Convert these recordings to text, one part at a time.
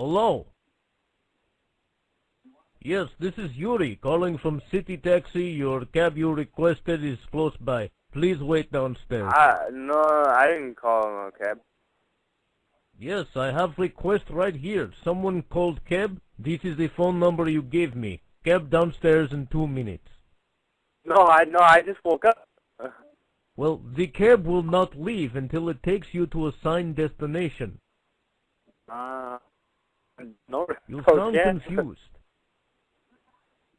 Hello? Yes, this is Yuri calling from City Taxi. Your cab you requested is close by. Please wait downstairs. I, no, I didn't call no cab. Yes, I have request right here. Someone called cab. This is the phone number you gave me. Cab downstairs in two minutes. No, I no, I just woke up. Well, the cab will not leave until it takes you to a signed destination. Uh, no, You no sound cab. confused.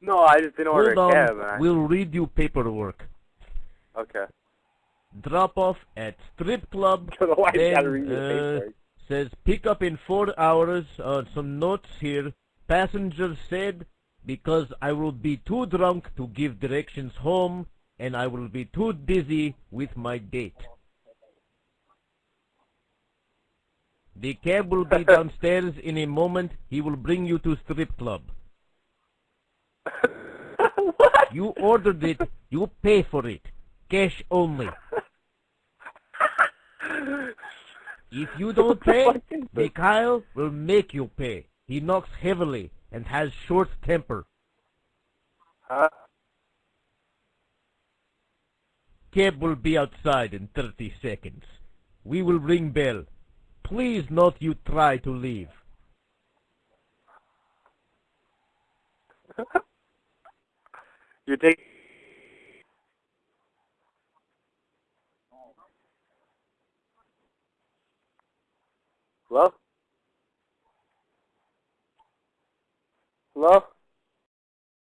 No, I just didn't order Hold a cab. on, I- we'll read you paperwork. Okay. Drop off at strip club. I don't know why you then, gotta read the uh, says pick up in four hours. Uh, some notes here. Passenger said because I will be too drunk to give directions home, and I will be too dizzy with my date. The cab will be downstairs in a moment. He will bring you to strip club. what? You ordered it. You pay for it. Cash only. If you don't pay, Mikhail will make you pay. He knocks heavily and has short temper. Huh? Cab will be outside in 30 seconds. We will ring bell. Please not you try to leave. You take. Hello? Hello?